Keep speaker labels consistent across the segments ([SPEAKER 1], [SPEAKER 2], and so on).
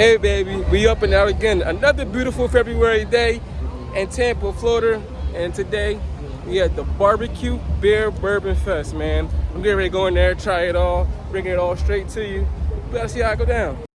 [SPEAKER 1] Hey baby, we up and out again. Another beautiful February day in Tampa, Florida. And today we at the Barbecue Beer Bourbon Fest, man. I'm getting ready to go in there, try it all, bring it all straight to you. We gotta see how it go down.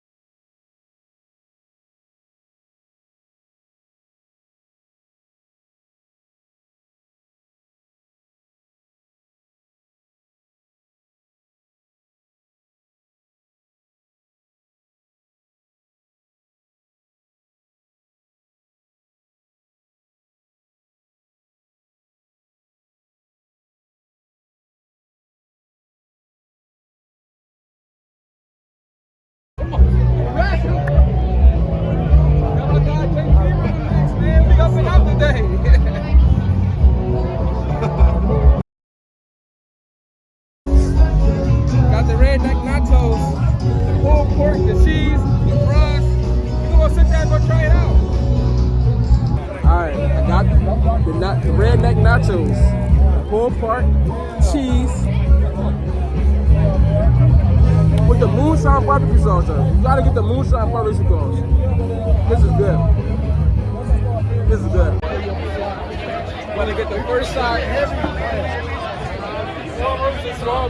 [SPEAKER 1] Nachos, the pulled pork, the cheese, the fries. We gonna sit there and go try it out. Alright, I got the, the, the redneck nachos, the pulled pork, cheese, with the moonshine barbecue sauce. You gotta get the moonshine barbecue sauce. This is good. This is good. Wanna get the first side heavy. Four roses small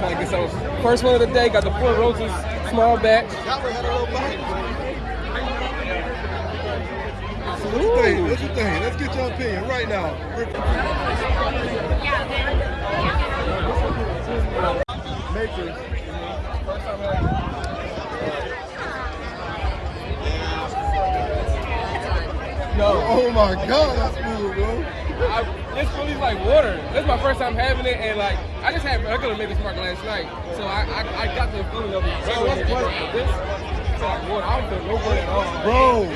[SPEAKER 1] batch. Man, I was trying to get some. First one of the day, got the four roses small batch.
[SPEAKER 2] What you think? What you think? Let's get your opinion right now. Matrix.
[SPEAKER 1] No,
[SPEAKER 2] Oh my God,
[SPEAKER 1] this really like water. This is my first time having it, and like I just had regular Maker's Mark last night, so I I, I got the feeling of it.
[SPEAKER 2] So what's
[SPEAKER 1] regular
[SPEAKER 2] what-
[SPEAKER 1] Maker's this it's like water. I don't feel no water at all.
[SPEAKER 2] Bro,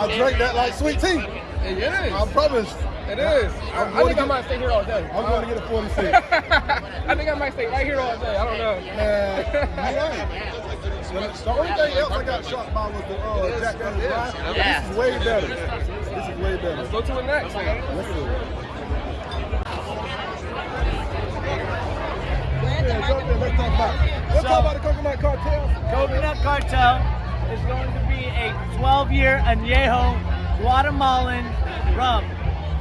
[SPEAKER 2] I drank that like sweet tea.
[SPEAKER 1] It is.
[SPEAKER 2] I promise.
[SPEAKER 1] It is. I,
[SPEAKER 2] I'm
[SPEAKER 1] I
[SPEAKER 2] going
[SPEAKER 1] think
[SPEAKER 2] to
[SPEAKER 1] I might stay here all day.
[SPEAKER 2] I'm going to get a 46.
[SPEAKER 1] I think I might stay right here all day. I don't know.
[SPEAKER 2] Man, you right. The only thing else I got shocked by was the uh, Jack Daniels.
[SPEAKER 3] Yeah.
[SPEAKER 2] This is way better. This is way better.
[SPEAKER 1] Let's go to the next one.
[SPEAKER 2] Let's do it. Coconut cartel.
[SPEAKER 3] Coconut Cartel is going to be a 12-year añejo Guatemalan rum.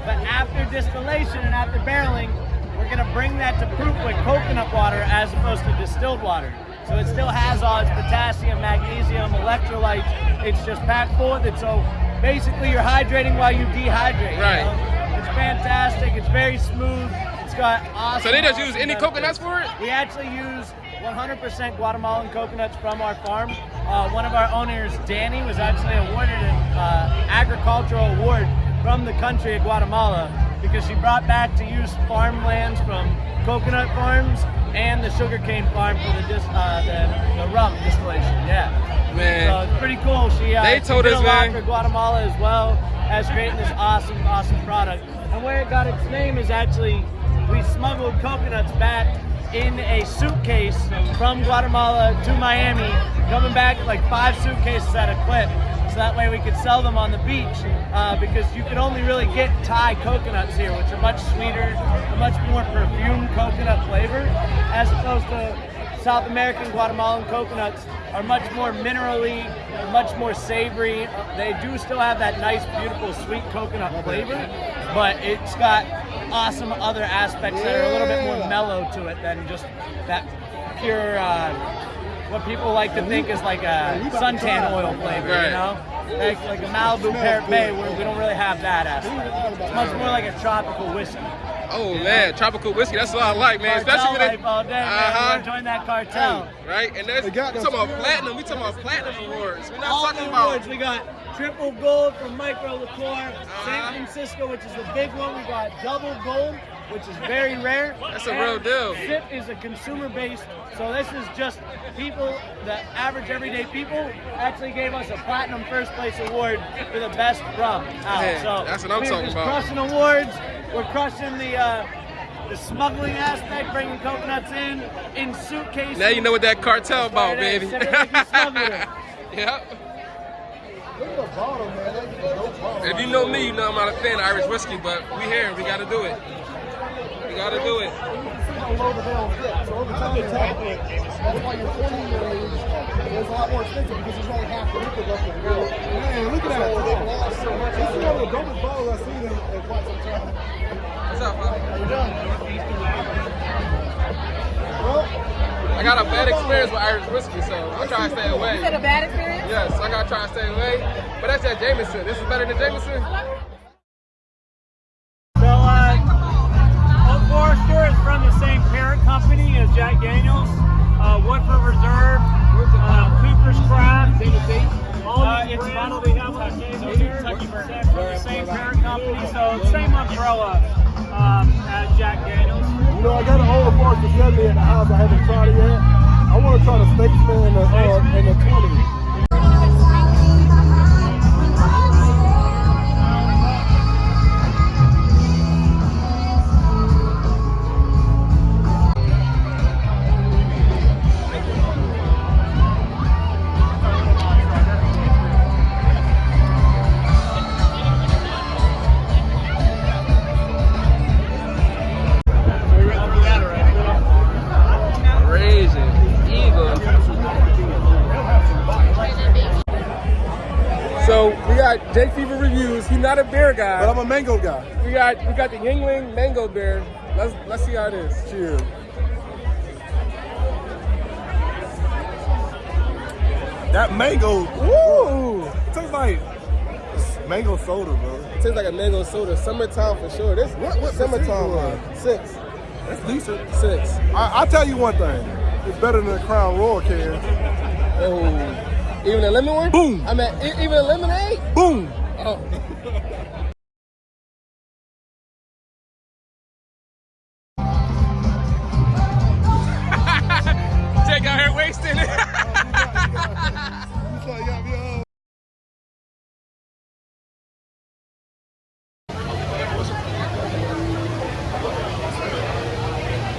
[SPEAKER 3] But after distillation and after barreling, we're going to bring that to proof with coconut water as opposed to distilled water. So it still has all its potassium, magnesium, electrolytes. It's just packed full with it. So basically, you're hydrating while you dehydrate. you
[SPEAKER 1] Right.
[SPEAKER 3] know? It's fantastic. It's very smooth. Got awesome.
[SPEAKER 1] So they just use any coconuts for it?
[SPEAKER 3] We actually use 100% Guatemalan coconuts from our farm. Uh, one of our owners, Danny, was actually awarded an uh, agricultural award from the country of Guatemala because she brought back to use farmlands from coconut farms and the sugarcane farm for the, dis- uh, the, the rum distillation. Yeah.
[SPEAKER 1] Man.
[SPEAKER 3] So it's pretty cool. She, uh,
[SPEAKER 1] They told
[SPEAKER 3] did
[SPEAKER 1] us,
[SPEAKER 3] a lot
[SPEAKER 1] man.
[SPEAKER 3] for Guatemala as well as creating this awesome, awesome product. And where it got its name is actually we smuggled coconuts back in a suitcase from Guatemala to Miami, coming back like five suitcases at a clip. So that way we could sell them on the beach uh, because you can only really get Thai coconuts here, which are much sweeter, a much more perfumed coconut flavor, as opposed to South American Guatemalan coconuts are much more minerally, much more savory. They do still have that nice, beautiful, sweet coconut flavor, but it's got awesome other aspects that are a little bit more mellow to it than just that pure, uh, what people like to think is like a suntan oil flavor, you know? Like, like a Malibu Parrot Bay, where we don't really have that aspect. It's much more like a tropical whiskey.
[SPEAKER 1] Oh man, tropical whiskey. That's what I like, man.
[SPEAKER 3] Cartel
[SPEAKER 1] Especially when they.
[SPEAKER 3] all day.
[SPEAKER 1] Uh-huh.
[SPEAKER 3] We're Join that cartel.
[SPEAKER 1] Right, and that's
[SPEAKER 2] They got
[SPEAKER 1] we
[SPEAKER 2] them
[SPEAKER 1] talking about platinum. We talking about platinum awards. We're not
[SPEAKER 3] All
[SPEAKER 1] talking
[SPEAKER 3] the
[SPEAKER 1] about.
[SPEAKER 3] awards. We got triple gold from Micro Liqueur,
[SPEAKER 1] Uh-huh.
[SPEAKER 3] San Francisco, which is the big one. We got double gold, which is very rare.
[SPEAKER 1] That's a
[SPEAKER 3] And
[SPEAKER 1] real deal.
[SPEAKER 3] SIP is a consumer based, so this is just people, the average everyday people, actually gave us a platinum first place award for the best rum out.
[SPEAKER 1] Man,
[SPEAKER 3] so
[SPEAKER 1] that's what I'm
[SPEAKER 3] we're
[SPEAKER 1] talking
[SPEAKER 3] just
[SPEAKER 1] about.
[SPEAKER 3] crushing awards. We're crushing the. Uh, the smuggling aspect, bringing coconuts in in suitcases.
[SPEAKER 1] Now you know what that cartel about, baby.
[SPEAKER 3] sip it like you smuggled it.
[SPEAKER 1] yep.
[SPEAKER 2] Look at the bottle, man. That's bottle.
[SPEAKER 1] If you know me, you know I'm not a fan of Irish whiskey, but we here. We got to do it. We got to do it.
[SPEAKER 2] You can see how low the barrels get. So every time they tap it, that's why your 40 year age, there's a lot more expensive because there's only half the liquid left in the barrel. Man, look at that. They've lost so much. This is one of the bottles I've seen in, in quite some time.
[SPEAKER 1] What's up, man?
[SPEAKER 2] We're done. Well,
[SPEAKER 1] I got a bad experience with Irish whiskey, so I'm trying to stay away.
[SPEAKER 4] Is it a bad experience?
[SPEAKER 1] Yes, I gotta try to stay away. But that's that Jameson. This is better than Jameson.
[SPEAKER 3] Forester is from the same parent company as Jack Daniels. Uh, Woodford Reserve, uh, Cooper's Craft. Uh, it's bottled, we have Cascado here. From the same parent company, so same umbrella um, as Jack Daniels.
[SPEAKER 2] you know, I got an old Forester 70 at the house. I haven't tried it yet. I want to try the Statesman and the, uh, and the
[SPEAKER 1] got Jake Fever reviews. He's not a beer guy.
[SPEAKER 2] But I'm a mango guy.
[SPEAKER 1] we got we got the Yuengling Mango Beer. Let's let's see how it is.
[SPEAKER 2] Cheers. That mango,
[SPEAKER 1] Woo!
[SPEAKER 2] it tastes like mango soda, bro.
[SPEAKER 1] It Tastes like a mango soda. Summertime for sure. This
[SPEAKER 2] What- what
[SPEAKER 1] summertime one. Six.
[SPEAKER 2] That's decent.
[SPEAKER 1] Six.
[SPEAKER 2] I, I'll tell you one thing. It's better than the Crown Royal can.
[SPEAKER 1] Oh. Even a lemon one?
[SPEAKER 2] Boom.
[SPEAKER 1] I mean, even a lemonade?
[SPEAKER 2] Boom.
[SPEAKER 1] Oh. Jake out here wasting it.
[SPEAKER 2] You got me,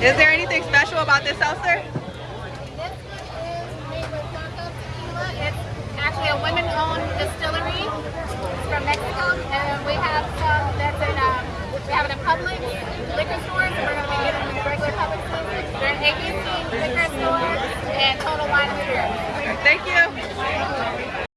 [SPEAKER 4] Is there anything special about this seltzer?
[SPEAKER 5] actually a women-owned distillery from Mexico, and we have some that's in, um, we have it in public liquor stores, and we're going to be getting in regular public stores. They're in ABC liquor stores and Total Wine Liquor. Thank you.